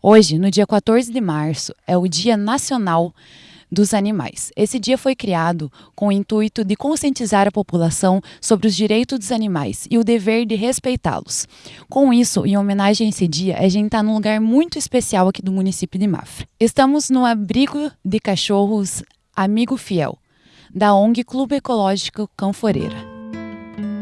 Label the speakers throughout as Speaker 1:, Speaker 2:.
Speaker 1: Hoje, no dia 14 de março, é o Dia Nacional dos Animais. Esse dia foi criado com o intuito de conscientizar a população sobre os direitos dos animais e o dever de respeitá-los. Com isso, em homenagem a esse dia, a gente está num lugar muito especial aqui do município de Mafra. Estamos no abrigo de cachorros Amigo Fiel, da ONG Clube Ecológico Canforeira.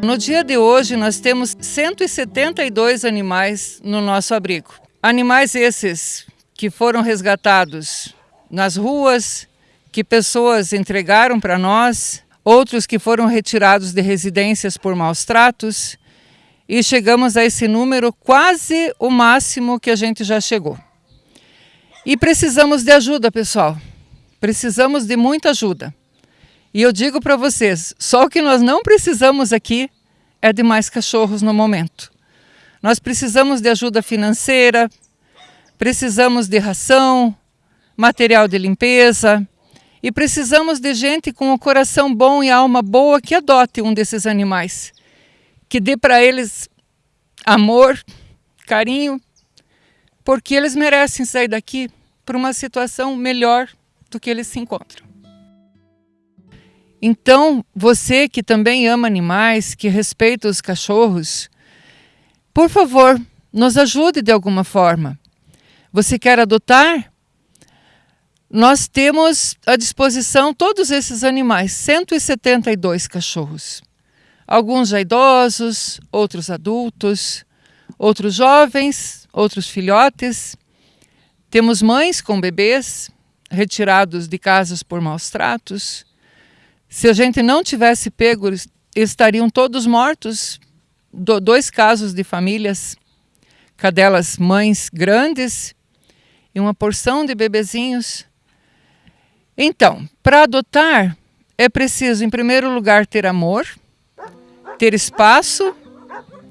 Speaker 2: No dia de hoje, nós temos 172 animais no nosso abrigo. Animais esses que foram resgatados nas ruas, que pessoas entregaram para nós, outros que foram retirados de residências por maus tratos, e chegamos a esse número quase o máximo que a gente já chegou. E precisamos de ajuda, pessoal. Precisamos de muita ajuda. E eu digo para vocês, só o que nós não precisamos aqui é de mais cachorros no momento. Nós precisamos de ajuda financeira, precisamos de ração, material de limpeza e precisamos de gente com o coração bom e alma boa que adote um desses animais, que dê para eles amor, carinho, porque eles merecem sair daqui para uma situação melhor do que eles se encontram. Então, você que também ama animais, que respeita os cachorros, por favor, nos ajude de alguma forma. Você quer adotar? Nós temos à disposição todos esses animais, 172 cachorros. Alguns já idosos, outros adultos, outros jovens, outros filhotes. Temos mães com bebês retirados de casas por maus tratos. Se a gente não tivesse pego, estariam todos mortos do, dois casos de famílias, cadelas mães grandes e uma porção de bebezinhos. Então, para adotar, é preciso, em primeiro lugar, ter amor, ter espaço,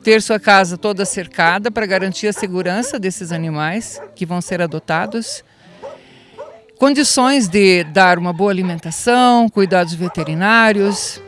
Speaker 2: ter sua casa toda cercada para garantir a segurança desses animais que vão ser adotados, condições de dar uma boa alimentação, cuidados veterinários.